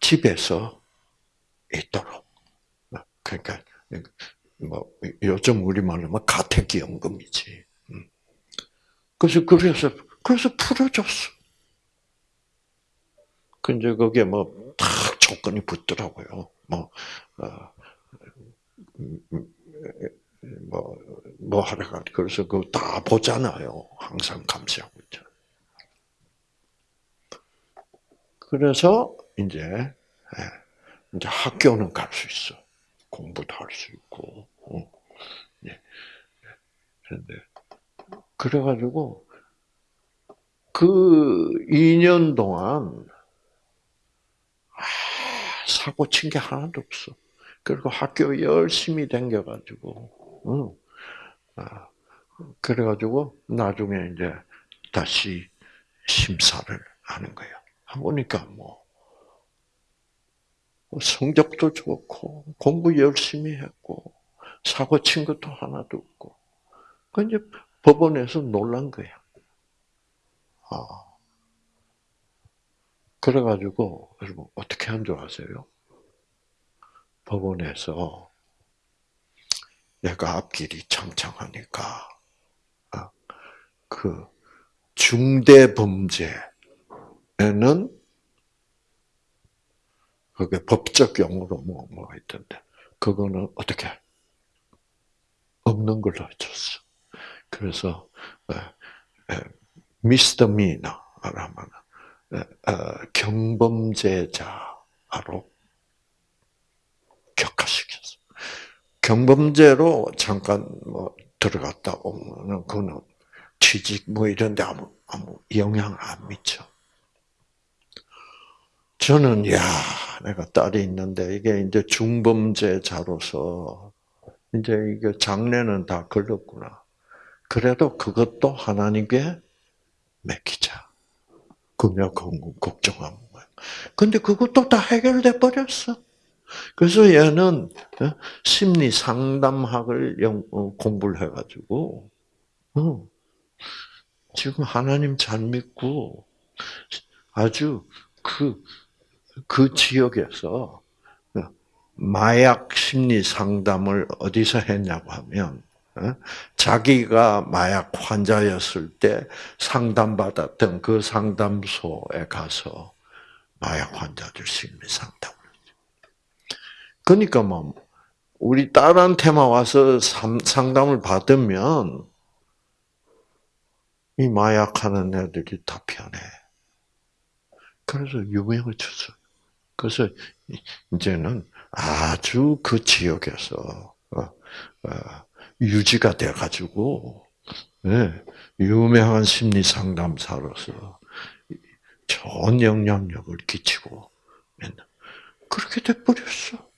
집에서 있도록. 그러니까 뭐 요즘 우리 말로 뭐 가택연금이지. 음. 그래서 그래서 그래서 풀어줬어. 근데 거기에 뭐딱 조건이 붙더라고요. 뭐, 어, 뭐, 뭐 하러 가. 그래서 그거 다 보잖아요. 항상 감시하고 있죠. 그래서 이제, 예, 이제 학교는 갈 수 있어. 공부도 할 수 있고. 어. 예. 그런데, 그래가지고, 그 2년 동안, 사고 친 게 하나도 없어. 그리고 학교 열심히 다겨가지고, 응. 아, 그래가지고 나중에 이제 다시 심사를 하는 거예요. 보니까 뭐 성적도 좋고 공부 열심히 했고 사고 친 것도 하나도 없고. 그 이제 법원에서 놀란 거야. 아. 그래가지고 여러분 어떻게 한 줄 아세요? 법원에서 내가 앞길이 창창하니까 아, 그 중대 범죄에는 그게 법적 용어로 뭐 뭐가 있던데 그거는 어떻게 없는 걸로 해줬어. 그래서 미스터 미나라면 어, 경범죄자로 격화시켰어. 경범죄로 잠깐 뭐 들어갔다 오면은 그거는 취직 뭐 이런데 아무 아무 영향 안 미쳐. 저는 야 내가 딸이 있는데 이게 이제 중범죄자로서 이제 이게 장례는 다 걸렸구나. 그래도 그것도 하나님께 맡기자. 그냥 걱정하는 거야. 근데 그것도 다 해결돼 버렸어. 그래서 얘는 어, 심리 상담학을 어, 공부를 해가지고 어, 지금 하나님 잘 믿고 아주 그, 그 지역에서 마약 심리 상담을 어디서 했냐고 하면 자기가 마약 환자였을 때 상담받았던 그 상담소에 가서 마약 환자들 심리 상담을 그러니까 뭐 우리 딸한테만 와서 상담을 받으면 이 마약하는 애들이 다 편해. 그래서 유명해졌어. 그래서 이제는 아주 그 지역에서 어, 어, 유지가 돼가지고 네, 유명한 심리 상담사로서 좋은 영향력을 끼치고 그렇게 돼버렸어.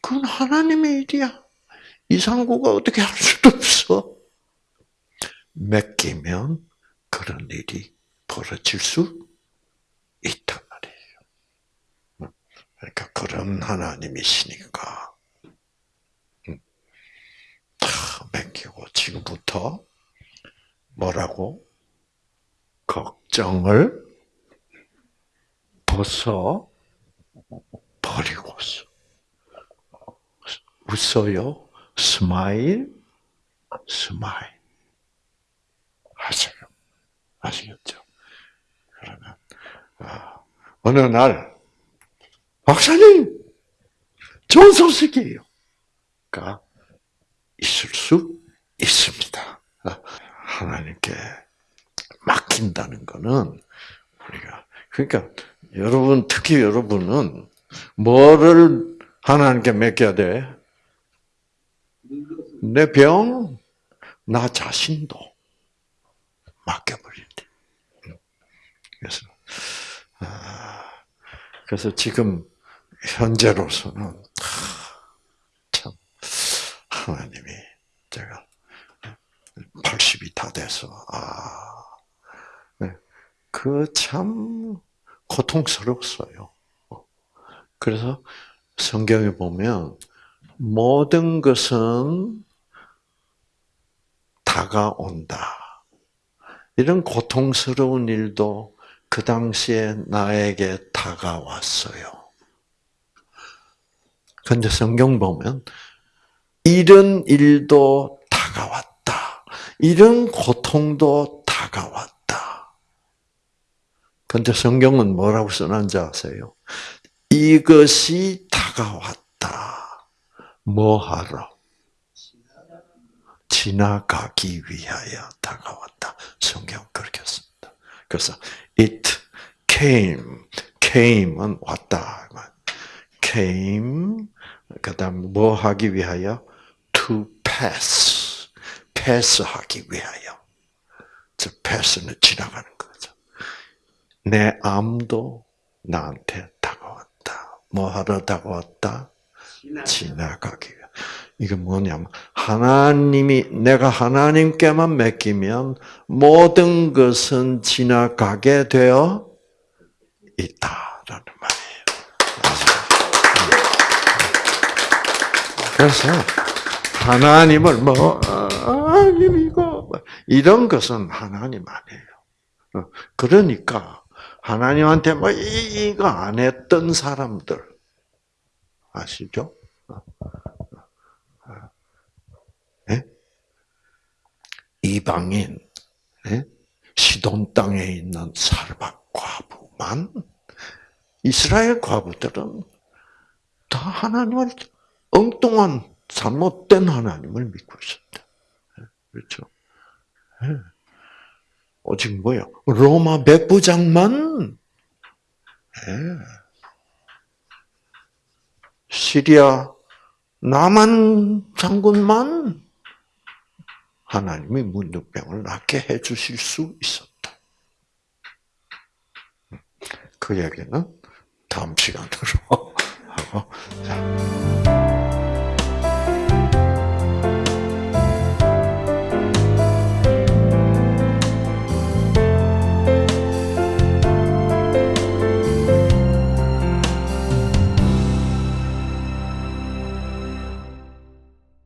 그건 하나님의 일이야. 이상구가 어떻게 할 수도 없어. 맡기면 그런 일이 벌어질 수 있단 말이에요. 그러니까 그런 하나님이시니까 다 맡기고 지금부터 뭐라고 걱정을 벗어 버리고서 웃어요. Smile, smile. 하세요. 아시겠죠? 그러면, 아, 어느 날, 박사님! 좋은 소식이에요. 가 있을 수 있습니다. 하나님께 맡긴다는 거는 우리가 그러니까 여러분 특히 여러분은 뭐를 하나님께 맡겨야 돼? 내 병, 나 자신도 맡겨버릴 때. 그래서, 아, 그래서 지금 현재로서는 참 하나님이 제가 80이 다 돼서 아, 네, 그그참 고통스럽어요. 그래서 성경에 보면 모든 것은 다가온다. 이런 고통스러운 일도 그 당시에 나에게 다가왔어요. 근데 성경 보면 이런 일도 다가왔다. 이런 고통도 다가왔다. 근데 성경은 뭐라고 써놨는지 아세요? 이것이 다가왔다. 뭐 하러? 지나가기 위하여 다가왔다. 성경 그렇게 씁니다. 그래서 it came, came은 왔다. came, 그 다음 뭐 하기 위하여? To pass, 패스하기 위하여. 즉, 패스는 지나가는 거죠. 내 암도 나한테 다가왔다. 뭐 하러 다가왔다? 지나가기 위해. 이게 뭐냐면, 하나님이, 내가 하나님께만 맡기면 모든 것은 지나가게 되어 있다라는 말이에요. 그래서, 하나님을 뭐, 하나님 이거, 이런 것은 하나님 아니에요. 그러니까, 하나님한테 뭐, 이거 안 했던 사람들, 아시죠? 네? 이방인, 네? 시돈 땅에 있는 살박 과부만, 이스라엘 과부들은 다 하나님을 엉뚱한 잘못된 하나님을 믿고 있었다. 그렇죠? 오직 뭐요? 로마 백부장만 시리아 남한 장군만 하나님이 문둥병을 낫게 해주실 수 있었다. 그 얘기는 다음 시간으로 하고.